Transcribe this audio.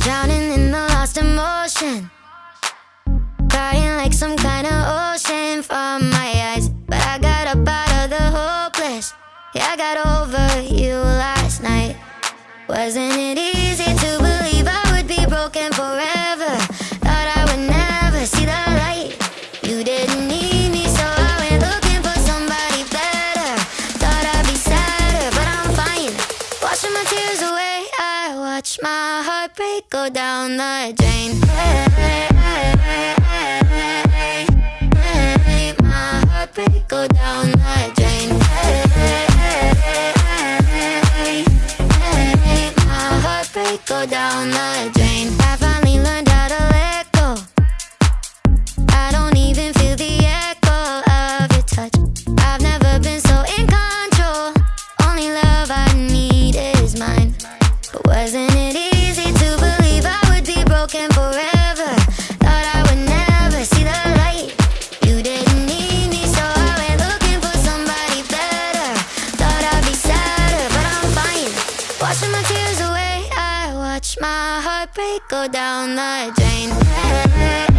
Drowning in the lost emotion. Crying like some kind of ocean from my eyes. But I got up out of the hopeless. Yeah, I got over you last night. Wasn't it easy to believe I would be broken forever? My heartbreak go down the drain. My heartbreak go down the drain. My heartbreak go down the drain. Washing my tears away, I watch my heartbreak go down the drain.